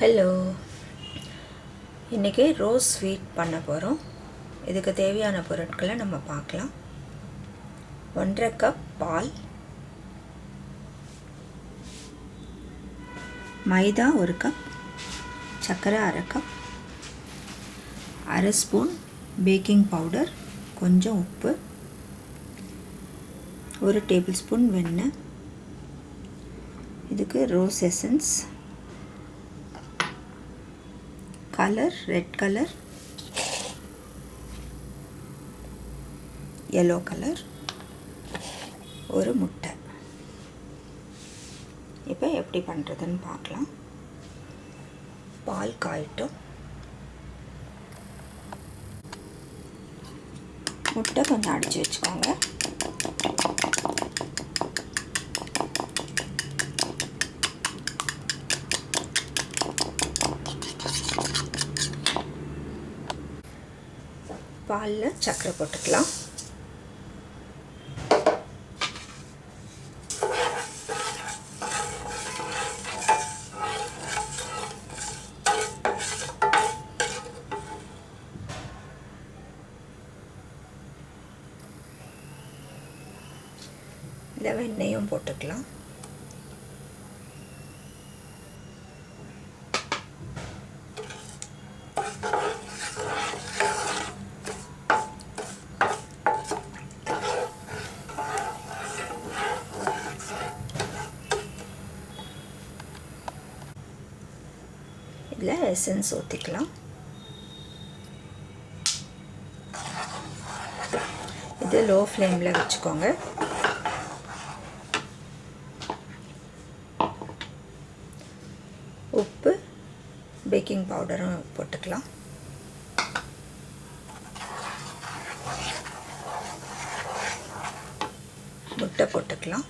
Hello இன்றைக்கி rose sweet பண்ண போகிறோம் இதுக்கு தேவையான பொருட்களை நம்ம பார்க்கலாம். ஒன்றரை கப் பால். மைதா ஒரு கப் சர்க்கரை அரை கப் அரை ஸ்பூன் பேக்கிங் பவுடர் கொஞ்சம் உப்பு. ஒரு டேபிள் ஸ்பூன் வெண்ணெய். இதுக்கு rose essence colour red colour yellow colour ஒரு முட்டை. இப்போ எப்படி பண்ணுறதுன்னு பார்க்கலாம். பால் காயிட்டும். முட்டை கொஞ்சம் அடித்து வச்சுக்கோங்க. பாலில் சர்க்கரை போட்டுக்கலாம் இல்லை வெண்ணெயும் போட்டுக்கலாம் you. எசன்ஸ் ஊற்றிக்கலாம் இது லோ ஃப்ளேமில் வச்சுக்கோங்க. உப்பு பேக்கிங் பவுடரும் போட்டுக்கலாம். முட்டை போட்டுக்கலாம்.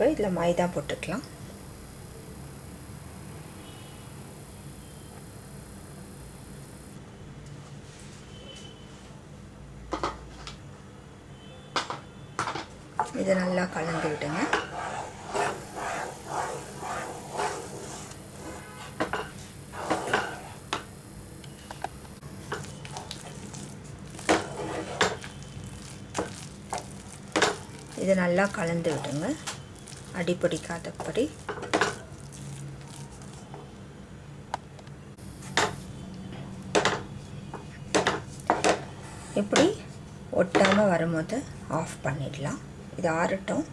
இப்போ இதில் மைதா போட்டுக்கலாம். இதை நல்லா கலந்து விடுங்க. இதை நல்லா கலந்து விடுங்க. அடிப்பிடிக்காதபடி இப்படி ஒட்டாமல் வரும்போது ஆஃப் பண்ணிடலாம். இது ஆறட்டும்.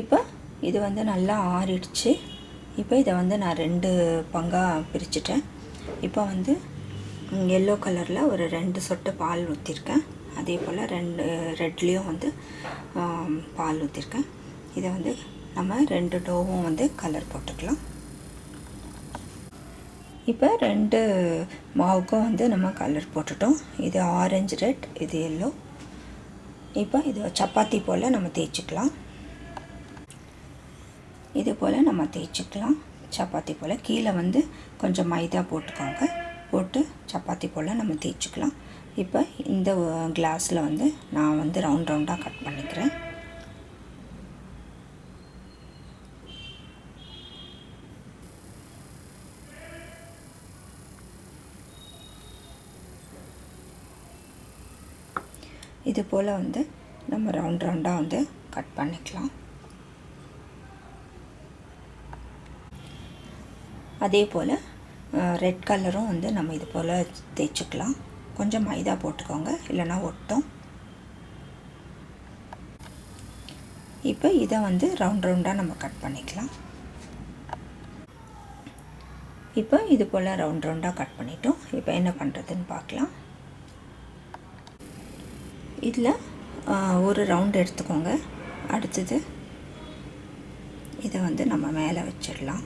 இப்போ இது வந்து நல்லா ஆறிடுச்சு. இப்போ இதை வந்து நான் ரெண்டு பங்காக பிரிச்சுட்டேன். இப்போ வந்து எல்லோ கலரில் ஒரு ரெண்டு சொட்டு பால் ஊற்றிருக்கேன் அதே போல் ரெண்டு ரெட்லேயும் வந்து பால் ஊற்றிருக்கேன் இதை வந்து நம்ம ரெண்டு டோவும் வந்து கலர் போட்டுக்கலாம். இப்போ ரெண்டு மாவுக்கும் வந்து நம்ம கலர் போட்டுட்டோம். இது ஆரஞ்சு ரெட் இது எல்லோ இப்போ இது சப்பாத்தி போல் நம்ம தேய்ச்சிக்கலாம். இது போல் நம்ம தேய்ச்சிக்கலாம். சப்பாத்தி போல் கீழே வந்து கொஞ்சம் மைதா போட்டுக்கோங்க. போட்டு சப்பாத்தி போல் நம்ம தேய்ச்சிக்கலாம். இப்போ இந்த கிளாஸில் வந்து நான் வந்து ரவுண்ட் ரவுண்டாக கட் பண்ணிக்கிறேன். இது போல் வந்து நம்ம ரவுண்ட் ரவுண்டாக வந்து கட் பண்ணிக்கலாம். அதே போல் ரெட் கலரும் வந்து நம்ம இது போல் தேய்ச்சிக்கலாம். கொஞ்சம் மைதா போட்டுக்கோங்க. இல்லைனா ஒட்டும். இப்போ இதை வந்து ரவுண்ட் ரவுண்டாக நம்ம கட் பண்ணிக்கலாம். இப்போ இது போல் ரவுண்ட் ரவுண்டாக கட் பண்ணிட்டோம். இப்போ என்ன பண்ணுறதுன்னு பார்க்கலாம். இதில் ஒரு ரவுண்ட் எடுத்துக்கோங்க. அடுத்தது இதை வந்து நம்ம மேலே வச்சிடலாம்.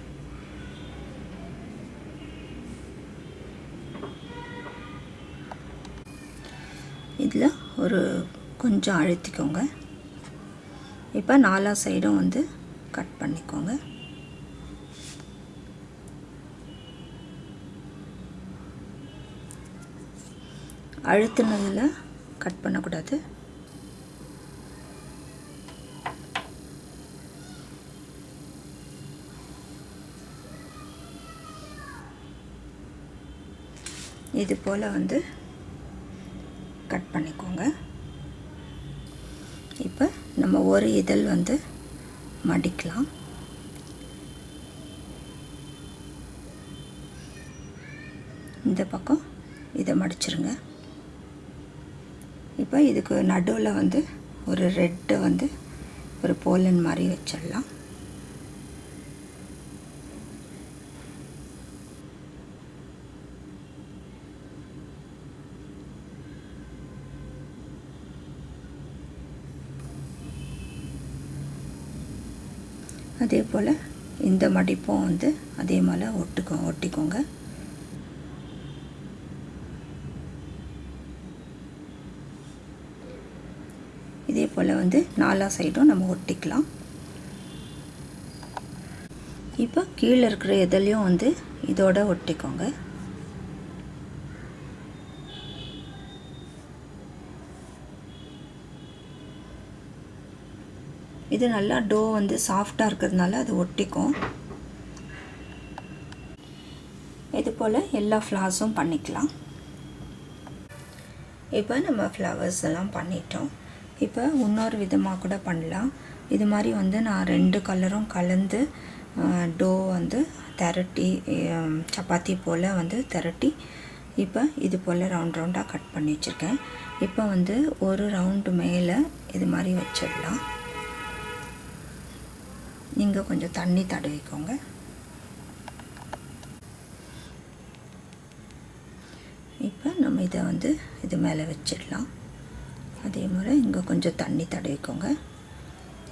ஒரு கொஞ்சம் அழுத்திக்கோங்க. இப்போ நாலா சைடும் வந்து கட் பண்ணிக்கோங்க. அழுத்தினதில் கட் பண்ணக்கூடாது. இது போல் வந்து கட் பண்ணிக்கோங்க. இப்போ நம்ம ஒரு இதழ் வந்து மடிக்கலாம். இந்த பக்கம் இதை மடிச்சிருங்க. இப்போ இதுக்கு நடுவில் வந்து ஒரு ரெட்டை வந்து ஒரு போலன் மாதிரி வச்சிடலாம். அதே போல் இந்த மடிப்பும் வந்து அதே மாதிரி ஒட்டுக்கோ ஒட்டிக்கோங்க. இதே போல் வந்து நாலா சைடும் நம்ம ஒட்டிக்கலாம். இப்போ கீழே இருக்கிற எதுலேயும் வந்து இதோட ஒட்டிக்கோங்க. இது நல்லா டோ வந்து சாஃப்டாக இருக்கிறதுனால அது ஒட்டிக்கும். இது போல் எல்லா ஃப்ளார்ஸும் பண்ணிக்கலாம். இப்போ நம்ம ஃப்ளவர்ஸ் எல்லாம் பண்ணிட்டோம். இப்போ இன்னொரு விதமாக கூட பண்ணலாம். இது மாதிரி வந்து நான் ரெண்டு கலரும் கலந்து டோ வந்து திரட்டி சப்பாத்தி போல் வந்து திரட்டி இப்போ இது போல் ரவுண்ட் ரவுண்டாக கட் பண்ணி வச்சுருக்கேன். இப்போ வந்து ஒரு ரவுண்டு மேலே இது மாதிரி வச்சிடலாம். நீங்கள் கொஞ்சம் தண்ணி தடவிக்கோங்க. இப்போ நம்ம இதை வந்து இது மேலே வச்சிடலாம். அதே மாதிரி இங்கே கொஞ்சம் தண்ணி தடவிக்கோங்க.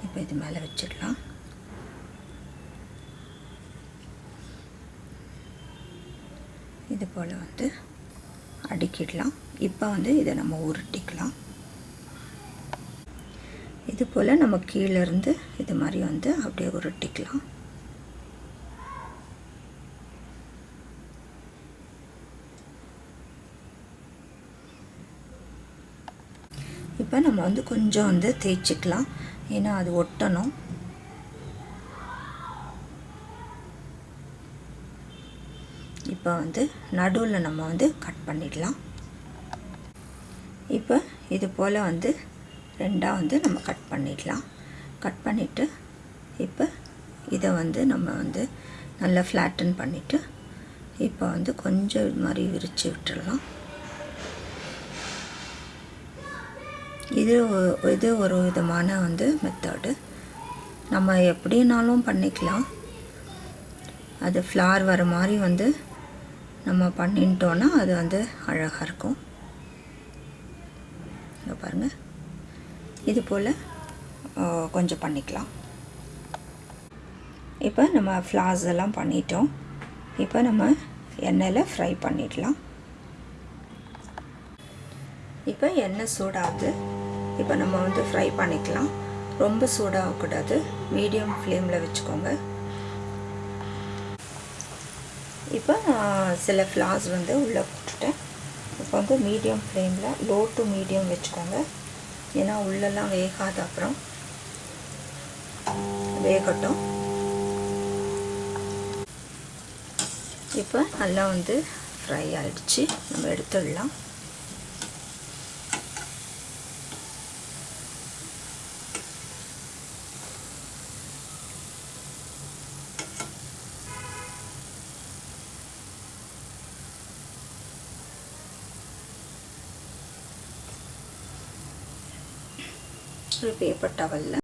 இப்போ இது மேலே வச்சிடலாம். இது போல் வந்து அடுக்கிடலாம். இப்போ வந்து இதை நம்ம உருட்டிக்கலாம். இது போல் நம்ம கீழேருந்து இது மாதிரி வந்து அப்படியே உருட்டிக்கலாம். இப்போ நம்ம வந்து கொஞ்சம் வந்து தேய்ச்சிக்கலாம். ஏன்னா அது ஒட்டணும். இப்போ வந்து நடுவில் நம்ம வந்து கட் பண்ணிடலாம். இப்போ இது போல் வந்து ரெண்டாக வந்து நம்ம கட் பண்ணிடலாம் கட் பண்ணிவிட்டு இப்போ இதை வந்து நம்ம வந்து நல்லா ஃப்ளாட்டன் பண்ணிவிட்டு இப்போ வந்து கொஞ்சம் இது மாதிரி விரித்து விட்டுடலாம் இது இது ஒரு விதமான வந்து மெத்தடு நம்ம எப்படினாலும் பண்ணிக்கலாம். அது ஃப்ளார் வர மாதிரி வந்து நம்ம பண்ணிட்டோன்னா அது வந்து அழகாக இருக்கும். இங்கே பாருங்கள் இது போல் கொஞ்சம் பண்ணிக்கலாம். இப்போ நம்ம ஃப்ளார்ஸ் எல்லாம் பண்ணிட்டோம். இப்போ நம்ம எண்ணெயில் ஃப்ரை பண்ணிடலாம். இப்போ எண்ணெய் சூடாகுது. இப்போ நம்ம வந்து ஃப்ரை பண்ணிக்கலாம். ரொம்ப சூடாகக்கூடாது. மீடியம் ஃப்ளேமில் வச்சுக்கோங்க. இப்போ நான் சில ஃப்ளார்ஸ் வந்து உள்ளே போட்டுட்டேன். இப்போ வந்து மீடியம் ஃப்ளேமில் லோ டு மீடியம் வச்சுக்கோங்க. ஏன்னா உள்ளெல்லாம் வேகாத அப்புறம் வேகட்டும். இப்போ நல்லா வந்து ஃப்ரை ஆகிடுச்சு நம்ம எடுத்துடலாம். ஒரு பேப்பர் டவலில்.